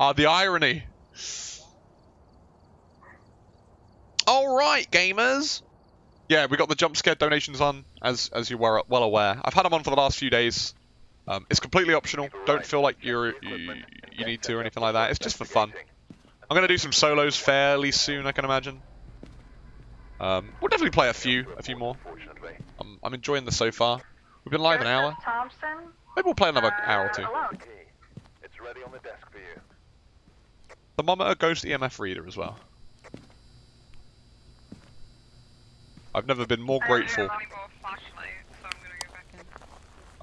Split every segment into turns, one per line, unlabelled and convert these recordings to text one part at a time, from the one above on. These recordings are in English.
Ah, the irony. All right, gamers. Yeah, we got the jump scare donations on, as as you were well aware. I've had them on for the last few days. Um, it's completely optional. Don't feel like you're you, you need to or anything like that. It's just for fun. I'm gonna do some solos fairly soon, I can imagine. Um, we'll definitely play a few, a few more. I'm, I'm enjoying this so far. We've been live an hour. Maybe we'll play another
Uh,
hour or two.
It's ready on the desk for you.
The thermometer, ghost EMF reader as well. I've never been more grateful.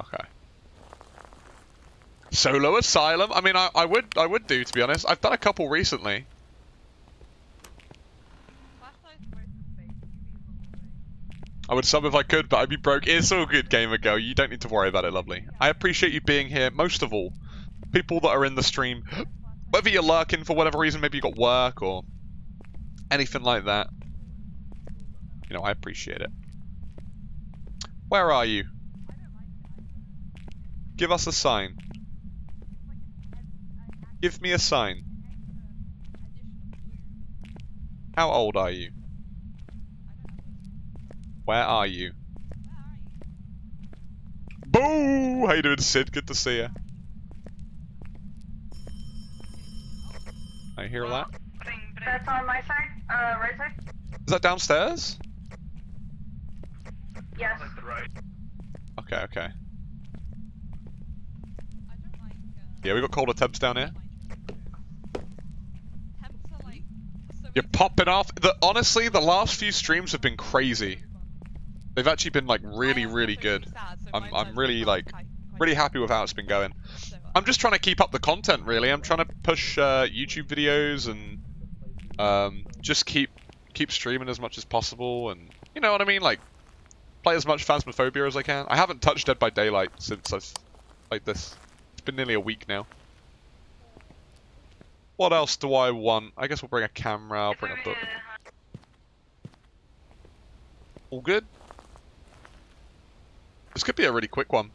Okay. Solo Asylum. I mean, I, I would I would do to be honest. I've done a couple recently. I would sub if I could, but I'd be broke. It's all good, gamer girl. You don't need to worry about it, lovely. I appreciate you being here. Most of all, people that are in the stream, whether you're lurking for whatever reason, maybe you got work or anything like that. You know, I appreciate it. Where are you? Give us a sign. Give me a sign. How old are you? Where are you? Boo! How you doing, Sid? Good to see you. I hear that.
That's on my side. Uh, right side.
Is that downstairs?
Yes.
Okay, okay. Yeah, we got colder temps down here. You're popping off. The honestly, the last few streams have been crazy. They've actually been like really, really good. I'm, I'm really like really happy with how it's been going. I'm just trying to keep up the content. Really, I'm trying to push uh, YouTube videos and um, just keep keep streaming as much as possible. And you know what I mean, like play as much Phasmophobia as I can. I haven't touched Dead by Daylight since I've played this. It's been nearly a week now. What else do I want? I guess we'll bring a camera, I'll bring a book. All good? This could be a really quick one.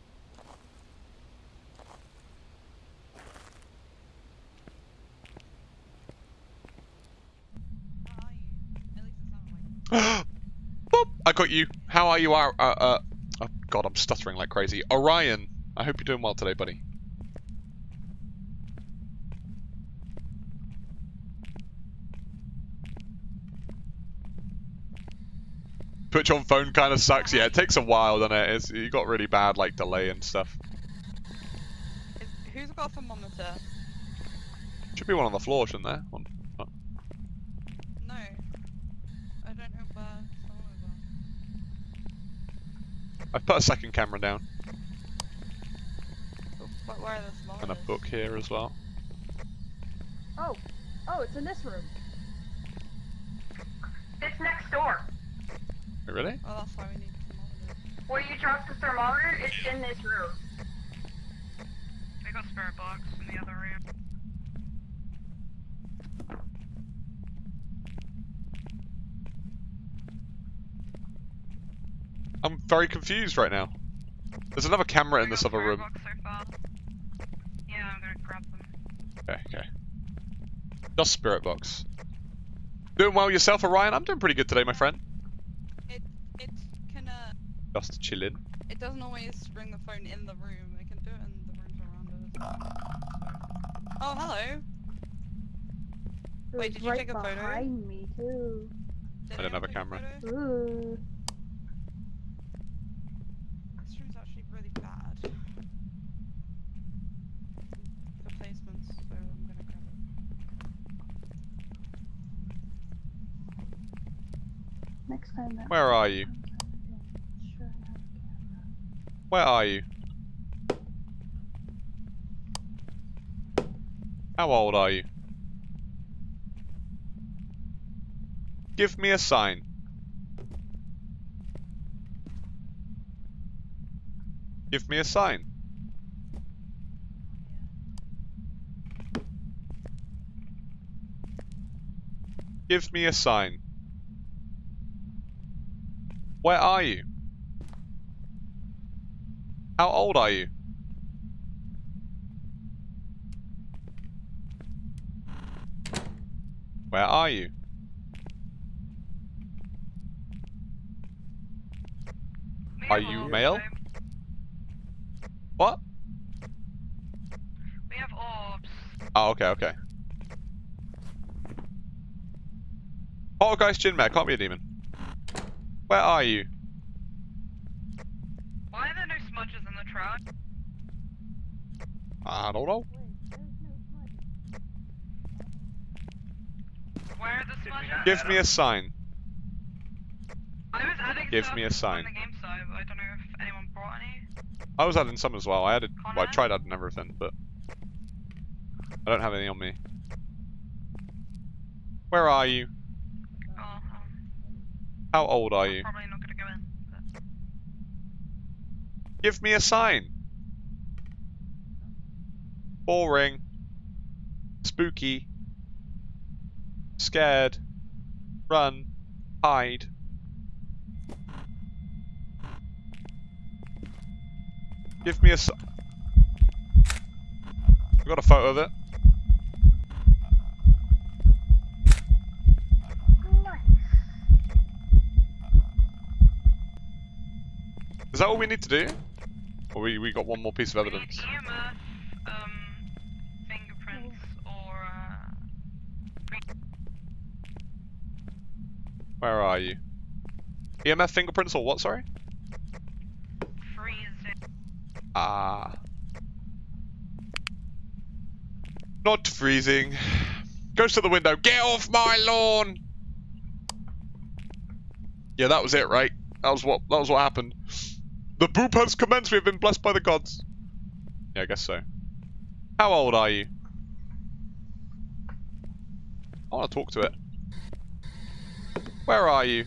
Boop! I got you. How are you? Uh, uh, oh god, I'm stuttering like crazy. Orion, I hope you're doing well today, buddy. Twitch on phone kind of sucks. Yeah, it takes a while, doesn't it? It's, you got really bad like delay and stuff.
Is, who's got a thermometer?
Should be one on the floor, shouldn't there? One. oh.
No. I don't know where thermometers are.
I've put a second camera down oh.
But where are the thermometers?
and a book here as well.
Oh, oh, it's in this room.
It's next door.
Wait, really?
Oh, that's why we need thermometers.
Where you dropped the thermometer, it's in this room.
I got spirit box in the other room.
I'm very confused right now. There's another camera in this
got
other
spirit
room.
box so far. Yeah, I'm gonna grab them.
Okay, okay. Just spirit box. Doing well yourself, Orion? I'm doing pretty good today, my friend.
It it can uh
Just chilling.
it doesn't always bring the phone in the room. It can do it in the rooms around us. Oh hello. Wait, did you
right
take a photo?
behind me too.
Did
I don't have
anyone
a camera.
photo?
Ooh.
This room's actually really bad. For placements, so I'm gonna grab it.
Next time that.
Where are you? Where are you? How old are you? Give me a sign. Give me a sign. Give me a sign. Where are you? How old are you? Where are you? Are you male? What?
We have orbs.
Oh, okay, okay. Poltergeist Jinmare, can't be a demon. Where are you?
Why are there no smudges in the truck?
I don't know.
Wait, there's no smudges.
Where are the smudges?
Give me a sign.
I was adding
give
stuff
me a sign.
the game side, but I don't know if anyone brought any.
I was adding some as well. I added, well, I tried adding everything, but I don't have any on me. Where are you? How old are you?
probably not gonna go in. But...
Give me a sign. Boring. Spooky. Scared. Run. Hide. Give me a s- I've got a photo of it. That all we need to do? Or we, we got one more piece of evidence?
EMF, um, fingerprints, or uh,
Where are you? EMF fingerprints or what, sorry?
freezing.
Ah. Not freezing. Goes to the window. Get off my lawn! Yeah, that was it, right? That was what that was what happened. The boop has commenced. We have been blessed by the gods. Yeah, I guess so. How old are you? I want to talk to it. Where are you?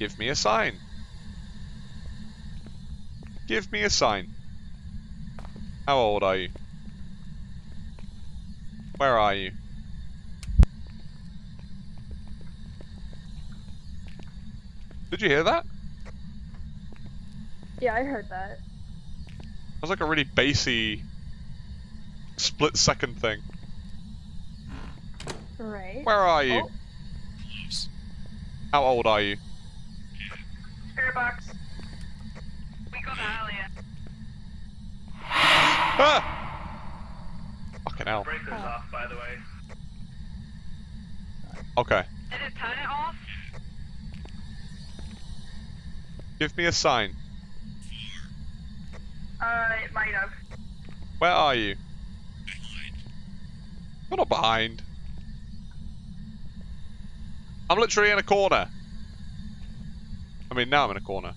Give me a sign. Give me a sign. How old are you? Where are you? Did you hear that?
Yeah, I heard that.
It was like a really bassy split second thing.
Right.
Where are you?
Oh.
How old are you?
Spirit box.
We got that earlier.
Ah! Fucking hell.
Breaker's
Oh.
off, by the way.
Okay.
Did it turn it off?
Give me a sign.
Uh, it might have.
Where are you? You're not behind. I'm literally in a corner. I mean, now I'm in a corner.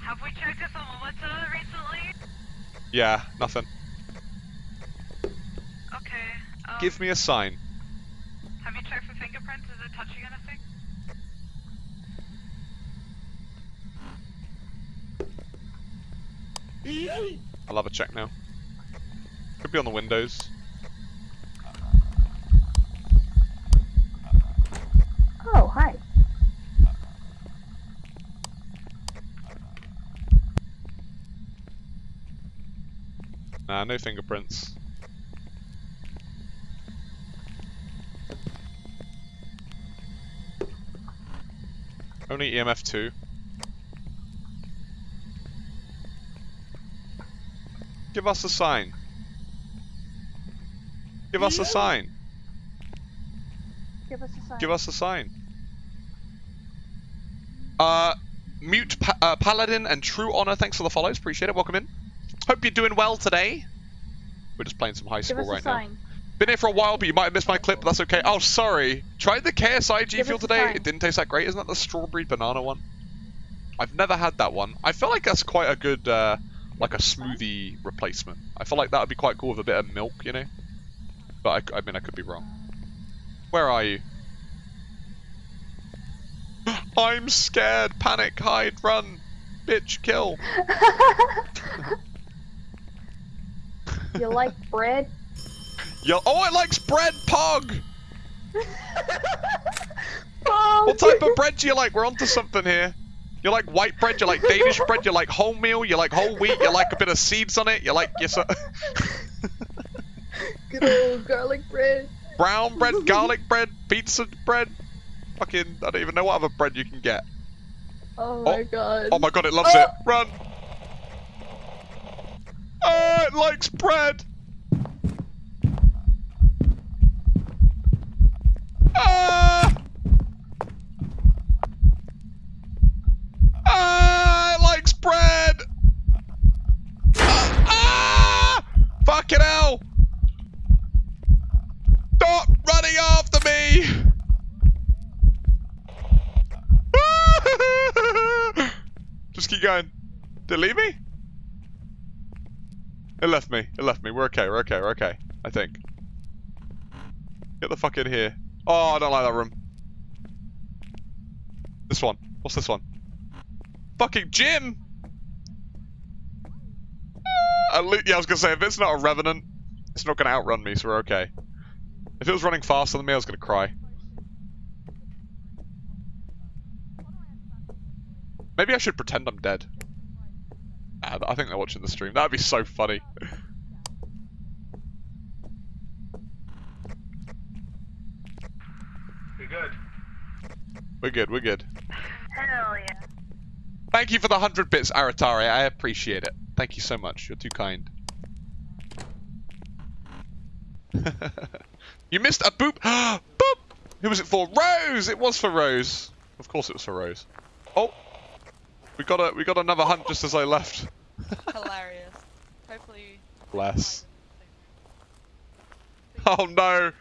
Have we checked the thermometer recently?
Yeah, nothing.
Okay. Um,
Give me a sign.
Have you checked for fingerprints? Is it touching anything?
I'll have a check now. Could be on the windows.
Oh, hi.
Nah, no fingerprints. Only EMF 2. Give us a sign. Give us a sign.
Give us a sign.
Give us a sign. Uh, Mute pa uh, Paladin and True Honor, thanks for the follows. Appreciate it. Welcome in. Hope you're doing well today. We're just playing some high school right now.
sign.
Been here for a while, but you might have missed my clip, but that's okay. Oh, sorry. Tried the KSI G
Give
Fuel today. It didn't taste that great. Isn't that the strawberry banana one? I've never had that one. I feel like that's quite a good, uh, like a smoothie replacement. I feel like that would be quite cool with a bit of milk, you know? But I, I mean, I could be wrong. Where are you? I'm scared. Panic. Hide. Run. Bitch. Kill.
you like bread?
Yo. Oh, it likes bread. Pog.
oh,
What type of bread do you like? We're onto something here. You like white bread, you like Danish bread, you like wholemeal, you like whole wheat, you like a bit of seeds on it, you like yes, uh,
Good old garlic bread.
brown bread, garlic bread, pizza bread. Fucking, I don't even know what other bread you can get.
Oh my god.
Oh my god, it loves
Oh!
it. Run! Ah, it likes bread! Going. It leave me? It left me. It left me. We're okay. We're okay. We're okay. I think. Get the fuck in here. Oh, I don't like that room. This one. What's this one? Fucking gym! Uh, Least, yeah, I was gonna say, if it's not a revenant, it's not gonna outrun me, so we're okay. If it was running faster than me, I was gonna cry. Maybe I should pretend I'm dead. Nah, I think they're watching the stream. That'd be so funny.
We're good?
We're good, we're good.
Hell yeah.
Thank you for the 100 bits, Aratari. I appreciate it. Thank you so much. You're too kind. you missed a boop. boop! Who was it for? Rose! It was for Rose. Of course it was for Rose. Oh! We got a we got another hunt just as I left.
Hilarious. Hopefully.
Bless. Oh no!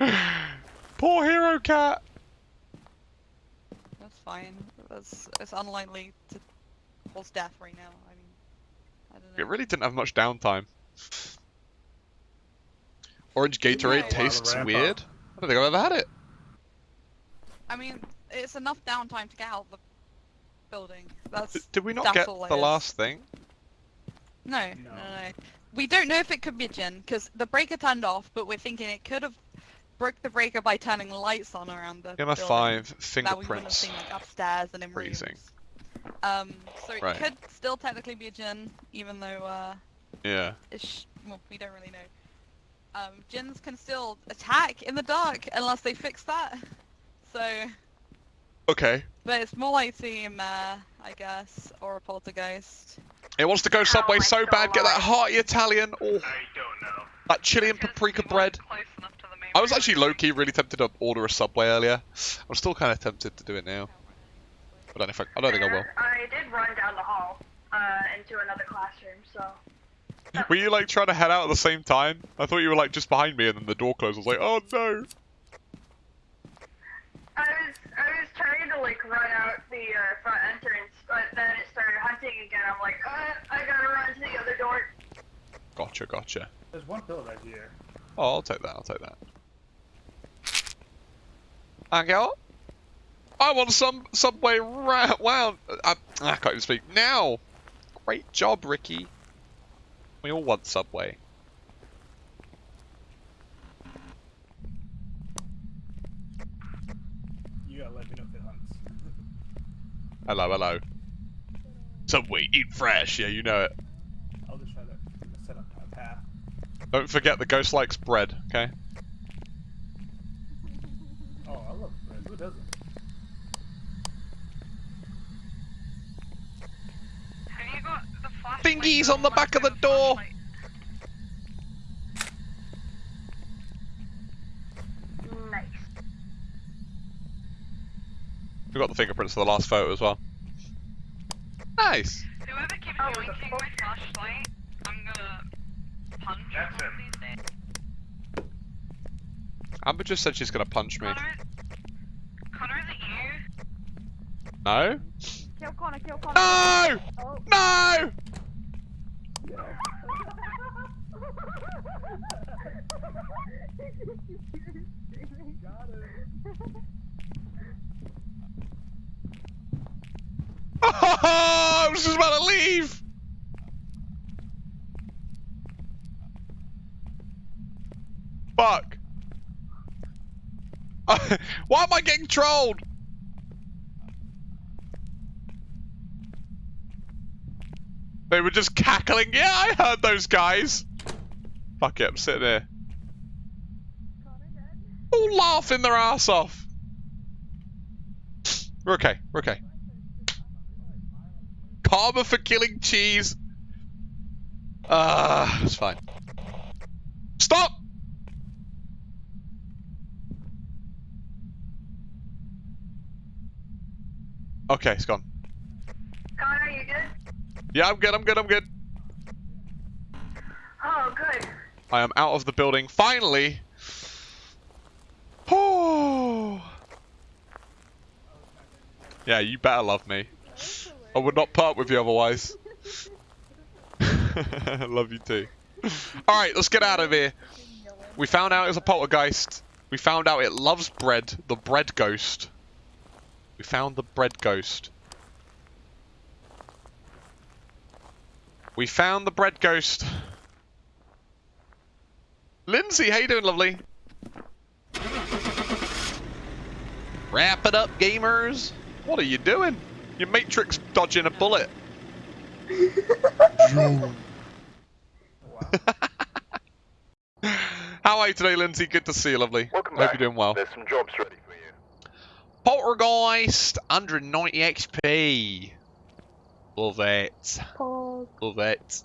Poor hero cat!
That's fine. It's, it's unlikely to cause death right now. I mean, I don't know.
It really didn't have much downtime. Orange Gatorade
No.
tastes weird.
up.
I don't think I've ever had it.
I mean, it's enough downtime to get out the building. That's
D- Did we not get the last thing?
no, no,
No.
no, no. We don't know if it could be a Jinn because the breaker turned off, but we're thinking it could have broke the breaker by turning lights on around the
Gamma
building.
5
that we wouldn't have
fingerprints.
seen like upstairs and in
Freezing.
rooms. Um, so it
Right.
could still technically be a Jinn, even though uh,
Yeah.
it's well, we don't really know. Um, Jinns can still attack in the dark unless they fix that. So,
Okay.
but it's more like Team, uh, I guess, or a poltergeist.
It wants to go Subway
my
so bad. Get that hearty Italian. Oh,
I don't know.
that chili and paprika bread.
Close enough to the main
I was actually
anyway.
low-key really tempted to order a Subway earlier. I'm still kind of tempted to do it now. I don't know if I, I don't think I will.
I did run down the hall uh, into another classroom, so.
Were you like trying to head out at the same time? I thought you were like just behind me and then the door closed. I was like, oh no.
I was I was trying to like run out the uh, front entrance, but then it started hunting again. I'm like, uh, I gotta run to the other door.
Gotcha, gotcha.
There's one pill right here.
Oh, I'll take that. I'll take that. Thank you. I want some Subway ra- Wow. I, I can't even speak now. Great job, Ricky. We all want Subway.
You gotta let me know if it hunts.
Hello, hello. Subway, eat fresh. Yeah, you know it.
I'll just try to set up a path.
Don't forget the ghost likes bread, okay?
Oh, I love bread. Who doesn't?
Have you got the flashlight?
Thingies on the back of the door.
Nice.
We got the fingerprints for the last photo as well. Nice.
Whoever keeps
Oh, the
yoinking my flashlight, I'm gonna punch
That's
one of
him.
these days.
Amber just said she's gonna punch me.
Connor, Connor, is it you?
No?
Kill Connor, kill Connor.
No!
Oh.
No! I was just about to leave! Fuck. Why am I getting trolled? They were just cackling. Yeah, I heard those guys. Fuck it, I'm sitting here. All laughing their ass off. We're okay. We're okay. Karma for killing cheese. Ah, it's fine. Stop! Okay, it's gone.
Connor, you good?
Yeah, I'm good, I'm good, I'm good.
Oh, good.
I am out of the building, finally! Oh. Yeah, you better love me. I would not part with you otherwise. love you too. Alright, let's get out of here. We found out it's a poltergeist. We found out it loves bread. The bread ghost. We found the bread ghost. We found the bread ghost. Lindsay, how you doing, lovely? Wrap it up, gamers. What are you doing? Your Matrix dodging a bullet. How are you today, Lindsay? Good to see you, lovely.
Welcome
Hope
back.
you're doing well.
There's some jobs ready for you.
Poltergeist, 190 XP. Love it.
Pog.
Love it.